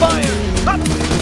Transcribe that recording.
fire! Up!